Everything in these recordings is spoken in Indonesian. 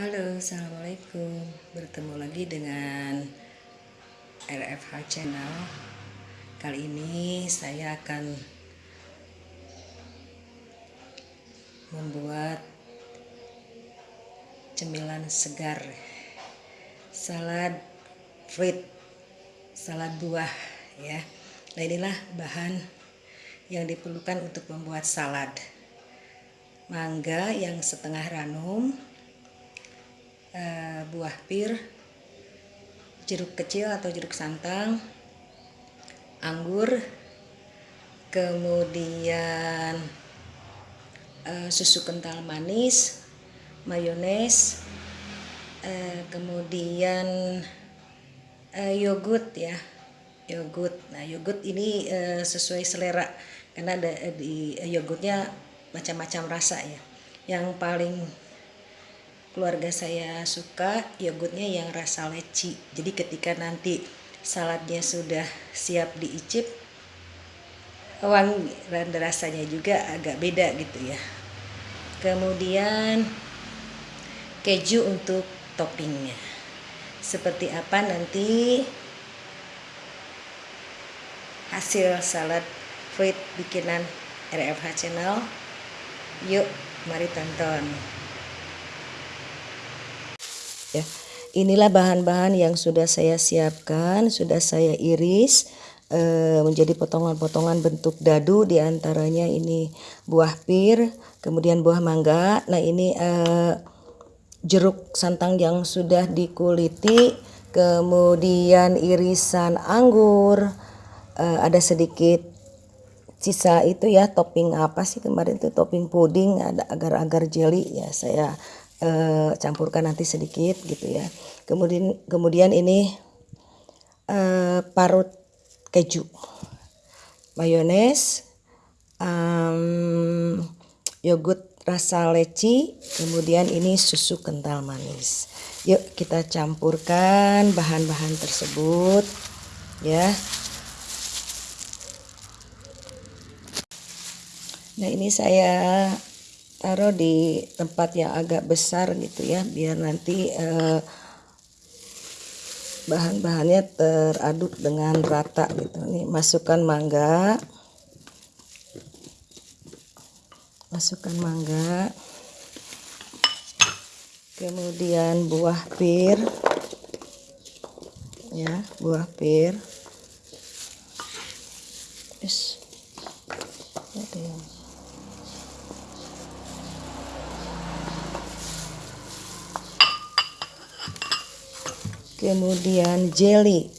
Halo, Assalamualaikum. Bertemu lagi dengan RFH Channel. Kali ini saya akan Membuat Cemilan segar. Salad fruit Salad buah ya. Nah inilah bahan Yang diperlukan untuk membuat salad. Mangga yang setengah ranum uh, buah pir, jeruk kecil atau jeruk santang, anggur, kemudian uh, susu kental manis, mayones, uh, kemudian uh, yogurt ya, yogurt. Nah yogurt ini sesuai selera karena ada di yogurtnya macam-macam rasa ya. Yang paling keluarga saya suka yogurtnya yang rasa leci. Jadi ketika nanti saladnya sudah siap diicip wangi dan rasanya juga agak beda gitu ya. Kemudian keju untuk toppingnya. Seperti apa nanti hasil salad fruit bikinan RFH channel? Yuk mari tonton ya. Inilah bahan-bahan yang sudah saya siapkan sudah saya iris e, menjadi potongan-potongan bentuk dadu di antaranya ini buah pir kemudian buah mangga. Nah ini e, jeruk santang yang sudah dikuliti kemudian irisan anggur e, ada sedikit sisa itu ya topping apa sih kemarin itu topping puding ada agar-agar jelly ya saya uh, campurkan nanti sedikit gitu ya. Kemudian kemudian ini uh, parut keju mayones um, yogurt rasa leci kemudian ini susu kental manis. Yuk kita campurkan bahan-bahan tersebut ya. Nah ini saya taruh di tempat yang agak besar gitu ya biar nanti eh, bahan-bahannya teraduk dengan rata gitu. Nih masukkan mangga. Masukkan mangga. Kemudian buah pir. Ya buah pir yes. ada yang kemudian jelly.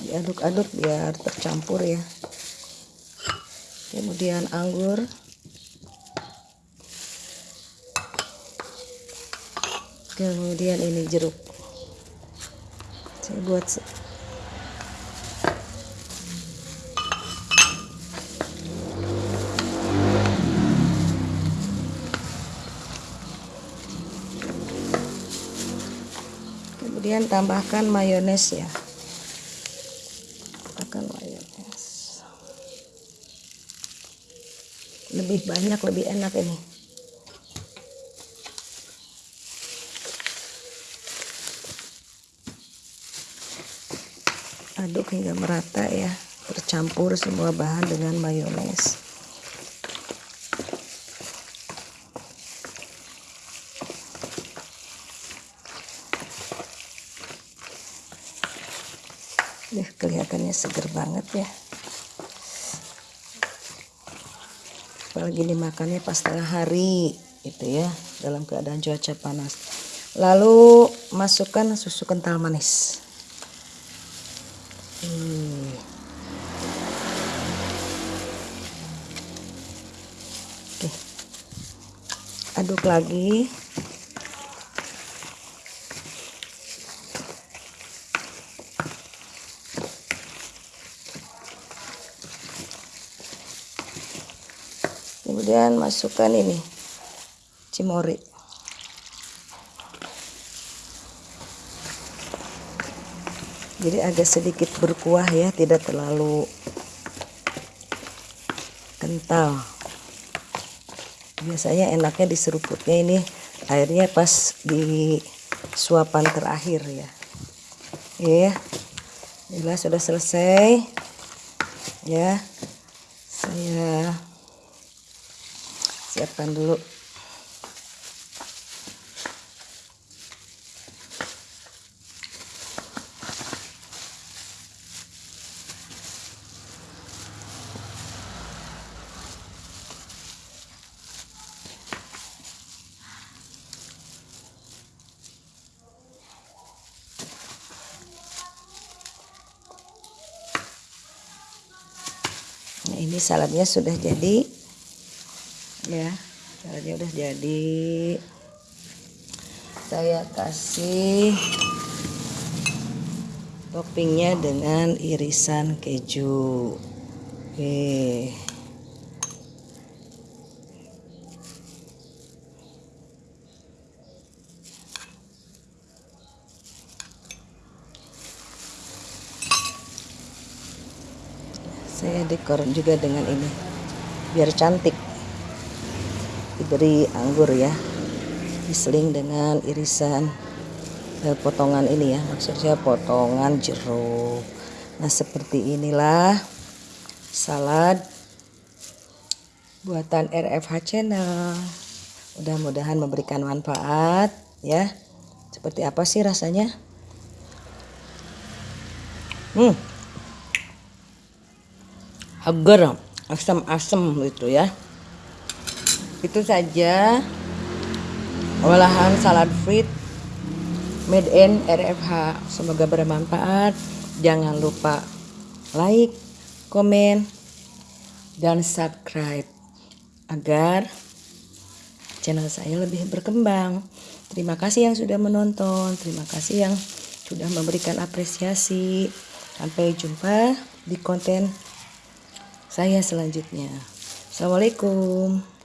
Diaduk-aduk biar tercampur ya. Kemudian anggur. Kemudian ini jeruk. Saya buat kemudian tambahkan mayones ya. Tambahkan mayones. Lebih banyak lebih enak ini. Aduk hingga merata ya. Tercampur semua bahan dengan mayones Deh, kelihatannya seger banget ya. Apalagi dimakannya pas tengah hari gitu ya, dalam keadaan cuaca panas. Lalu masukkan susu kental manis. Aduk lagi. Kemudian masukkan ini cimori. Jadi agak sedikit berkuah ya tidak terlalu kental. Biasanya enaknya di seruputnya ini airnya pas di suapan terakhir ya. Ya. Bila sudah selesai ya saya siapkan dulu. Nah ini saladnya sudah jadi ya saladnya udah jadi. Saya kasih toppingnya dengan irisan keju. Oke. Saya dekor juga dengan ini biar cantik diberi anggur ya. Diseling dengan irisan eh, potongan ini ya. Maksudnya potongan jeruk. Nah seperti inilah salad buatan RFH channel. Mudah-mudahan memberikan manfaat ya. Seperti apa sih rasanya? Hmm. Agar asam-asam gitu ya itu saja. Olahan salad fruit made in RFH semoga bermanfaat. Jangan lupa like komen dan subscribe agar channel saya lebih berkembang. Terima kasih yang sudah menonton. Terima kasih yang sudah memberikan apresiasi. Sampai jumpa di konten saya selanjutnya. Assalamualaikum.